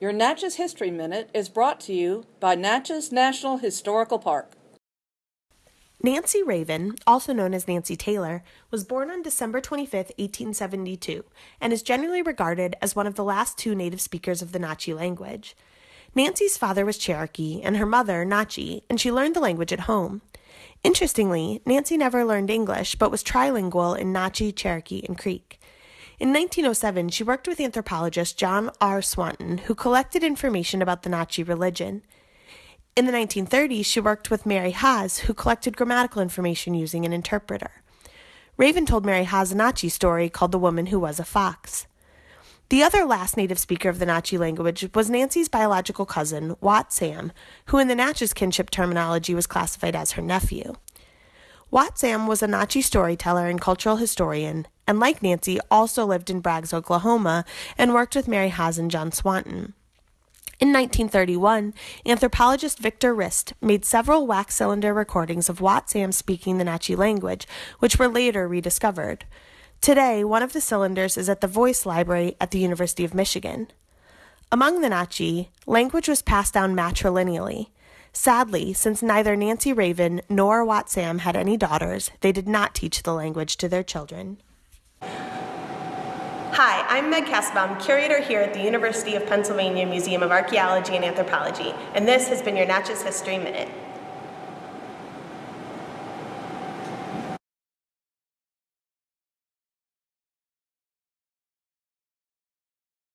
Your Natchez History Minute is brought to you by Natchez National Historical Park. Nancy Raven, also known as Nancy Taylor, was born on December 25, 1872, and is generally regarded as one of the last two native speakers of the Natchez language. Nancy's father was Cherokee and her mother Natchez, and she learned the language at home. Interestingly, Nancy never learned English but was trilingual in Natchez, Cherokee, and Creek. In 1907, she worked with anthropologist John R. Swanton, who collected information about the Natchez religion. In the 1930s, she worked with Mary Haas, who collected grammatical information using an interpreter. Raven told Mary Haas a Natchez story called The Woman Who Was a Fox. The other last native speaker of the Natchez language was Nancy's biological cousin, Watt Sam, who in the Natchez kinship terminology was classified as her nephew. Watt Sam was a Natchez storyteller and cultural historian, and like Nancy, also lived in Braggs, Oklahoma, and worked with Mary Haas and John Swanton. In 1931, anthropologist Victor Riste made several wax cylinder recordings of Watt Sam speaking the Natchez language, which were later rediscovered. Today, one of the cylinders is at the Voice Library at the University of Michigan. Among the Natchez, language was passed down matrilineally. Sadly, since neither Nancy Raven nor Watt Sam had any daughters, they did not teach the language to their children. Hi, I'm Meg Kassabaum, curator here at the University of Pennsylvania Museum of Archaeology and Anthropology, and this has been your Natchez History Minute.